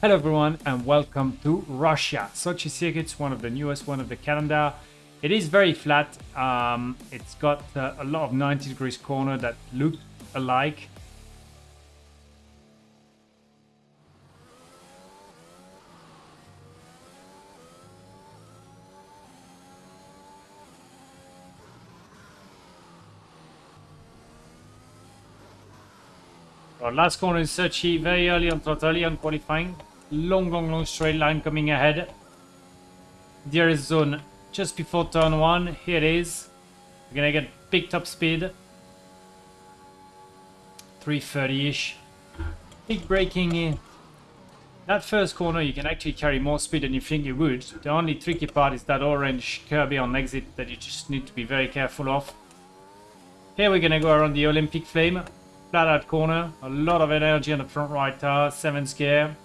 Hello everyone and welcome to Russia. Sochi Circuit's one of the newest one of the calendar. It is very flat. Um, it's got uh, a lot of 90 degrees corner that look alike. Our last corner is Sochi, very early on totally on qualifying. Long, long, long straight line coming ahead. DRS zone just before turn one. Here it is. We're gonna get big top speed. 330-ish. Big braking in. That first corner you can actually carry more speed than you think you would. The only tricky part is that orange Kirby on exit that you just need to be very careful of. Here we're gonna go around the Olympic flame. Flat out corner. A lot of energy on the front right tire. 7 scare.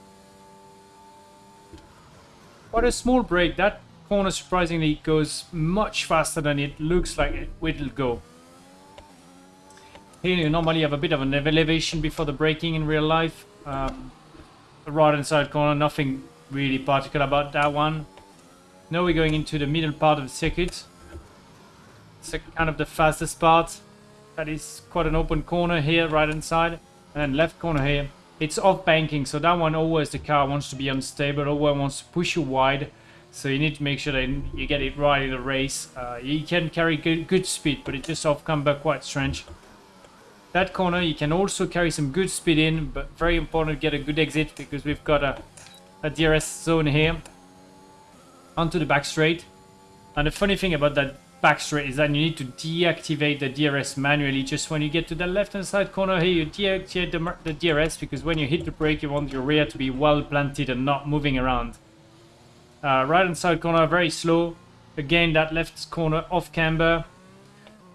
Quite a small brake. That corner surprisingly goes much faster than it looks like it will go. Here you normally have a bit of an elevation before the braking in real life. Um, right hand side corner, nothing really particular about that one. Now we're going into the middle part of the circuit. It's kind of the fastest part. That is quite an open corner here, right hand side. And left corner here. It's off banking, so that one always the car wants to be unstable, always wants to push you wide. So you need to make sure that you get it right in the race. Uh, you can carry good, good speed, but it just off camber quite strange. That corner you can also carry some good speed in, but very important to get a good exit because we've got a, a DRS zone here onto the back straight. And the funny thing about that back straight is that you need to deactivate the DRS manually just when you get to the left hand side corner here you deactivate the, the DRS because when you hit the brake you want your rear to be well planted and not moving around. Uh, right hand side corner very slow. Again that left corner off camber.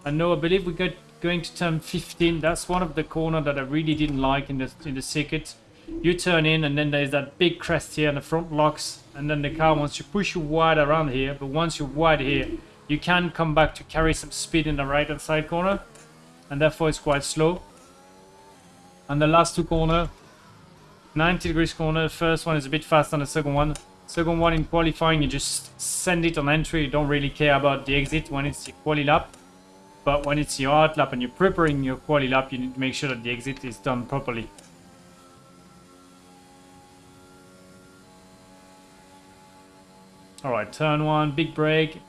And no I believe we got going to turn 15. That's one of the corner that I really didn't like in the in the circuit. You turn in and then there's that big crest here and the front locks and then the car wants to push you wide around here but once you're wide here you can come back to carry some speed in the right hand side corner and therefore it's quite slow. And the last two corner 90 degrees corner first one is a bit faster than the second one. Second one in qualifying you just send it on entry you don't really care about the exit when it's your quali lap. But when it's your out lap and you're preparing your quali lap you need to make sure that the exit is done properly. All right turn one big brake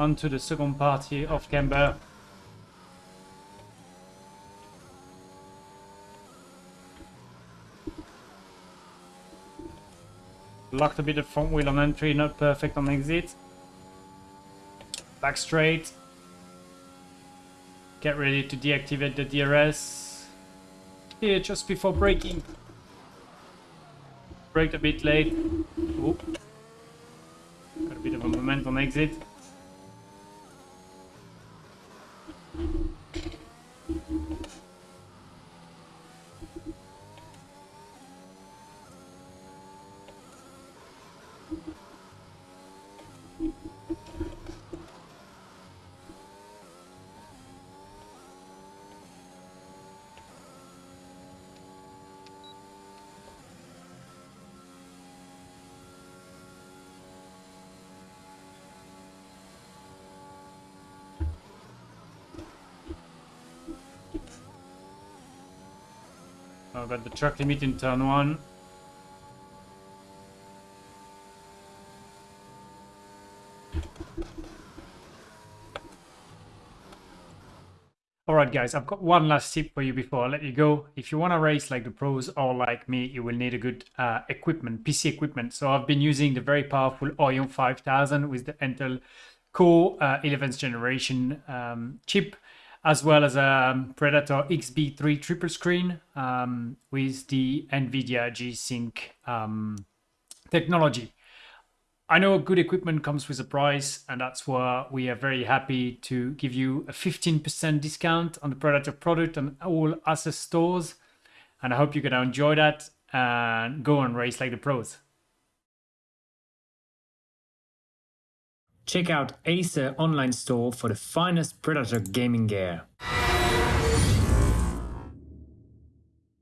onto the second party of Camber. Locked a bit of front wheel on entry, not perfect on exit. Back straight. Get ready to deactivate the DRS. Here, just before braking. Braked a bit late. Oop. Got a bit of a momentum exit. I've got the track limit in turn one. Alright guys, I've got one last tip for you before I let you go. If you want to race like the pros or like me, you will need a good uh, equipment, PC equipment. So I've been using the very powerful Orion 5000 with the Intel Core uh, 11th generation um, chip. As well as a um, Predator XB3 triple screen um, with the NVIDIA G-Sync um, technology. I know good equipment comes with a price, and that's why we are very happy to give you a 15% discount on the Predator product on all Acer stores. And I hope you're going to enjoy that and go and race like the pros. Check out Acer online store for the finest Predator gaming gear.